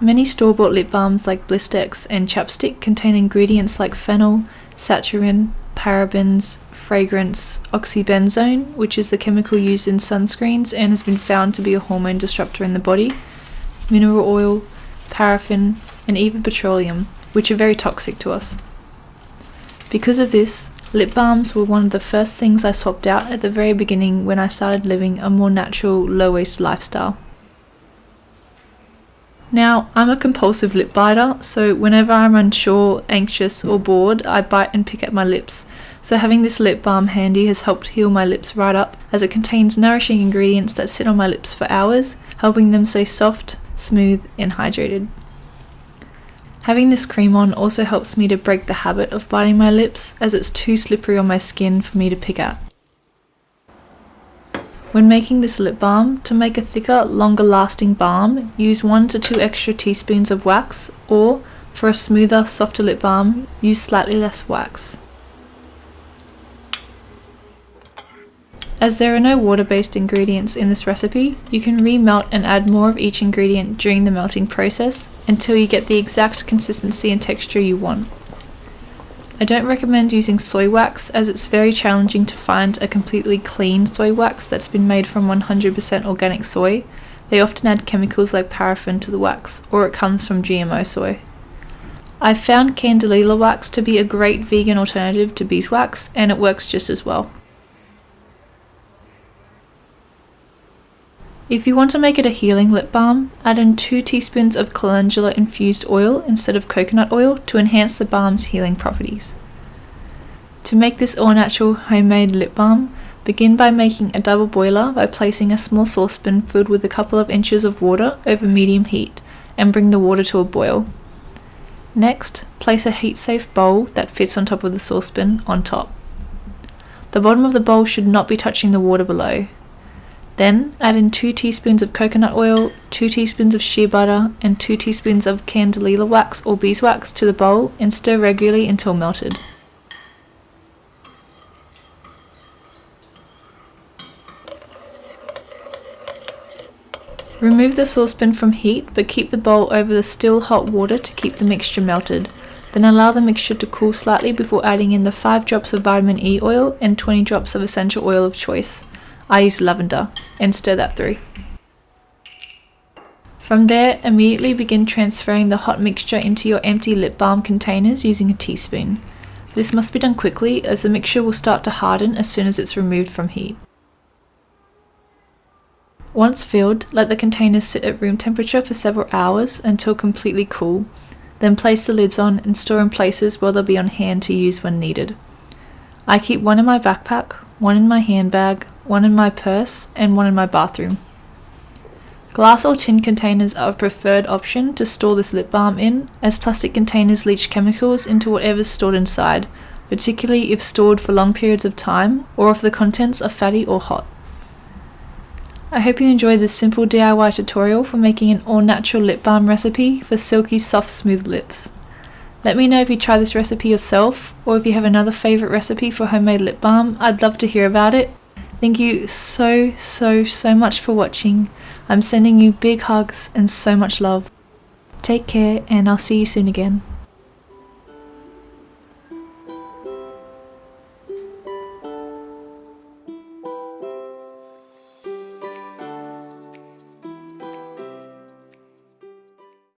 Many store-bought lip balms like Blistex and Chapstick contain ingredients like phenol, saccharin, parabens, fragrance, oxybenzone, which is the chemical used in sunscreens and has been found to be a hormone disruptor in the body, mineral oil, paraffin, and even petroleum, which are very toxic to us. Because of this, lip balms were one of the first things I swapped out at the very beginning when I started living a more natural, low waste lifestyle. Now, I'm a compulsive lip biter, so whenever I'm unsure, anxious, or bored, I bite and pick at my lips. So, having this lip balm handy has helped heal my lips right up, as it contains nourishing ingredients that sit on my lips for hours, helping them stay soft, smooth, and hydrated. Having this cream on also helps me to break the habit of biting my lips, as it's too slippery on my skin for me to pick at. When making this lip balm, to make a thicker, longer lasting balm, use 1 to 2 extra teaspoons of wax or, for a smoother, softer lip balm, use slightly less wax. As there are no water-based ingredients in this recipe, you can remelt and add more of each ingredient during the melting process until you get the exact consistency and texture you want. I don't recommend using soy wax as it's very challenging to find a completely clean soy wax that's been made from 100% organic soy. They often add chemicals like paraffin to the wax, or it comes from GMO soy. I've found candelilla wax to be a great vegan alternative to beeswax and it works just as well. If you want to make it a healing lip balm, add in 2 teaspoons of calendula infused oil instead of coconut oil to enhance the balm's healing properties. To make this all natural homemade lip balm, begin by making a double boiler by placing a small saucepan filled with a couple of inches of water over medium heat and bring the water to a boil. Next, place a heat safe bowl that fits on top of the saucepan on top. The bottom of the bowl should not be touching the water below, then add in 2 teaspoons of coconut oil, 2 teaspoons of shea butter, and 2 teaspoons of candelilla wax or beeswax to the bowl and stir regularly until melted. Remove the saucepan from heat but keep the bowl over the still hot water to keep the mixture melted. Then allow the mixture to cool slightly before adding in the 5 drops of vitamin E oil and 20 drops of essential oil of choice. I use lavender and stir that through. From there, immediately begin transferring the hot mixture into your empty lip balm containers using a teaspoon. This must be done quickly as the mixture will start to harden as soon as it's removed from heat. Once filled, let the containers sit at room temperature for several hours until completely cool, then place the lids on and store in places where they'll be on hand to use when needed. I keep one in my backpack, one in my handbag, one in my purse, and one in my bathroom. Glass or tin containers are a preferred option to store this lip balm in, as plastic containers leach chemicals into whatever's stored inside, particularly if stored for long periods of time or if the contents are fatty or hot. I hope you enjoyed this simple DIY tutorial for making an all-natural lip balm recipe for silky soft smooth lips. Let me know if you try this recipe yourself or if you have another favourite recipe for homemade lip balm, I'd love to hear about it Thank you so, so, so much for watching. I'm sending you big hugs and so much love. Take care and I'll see you soon again.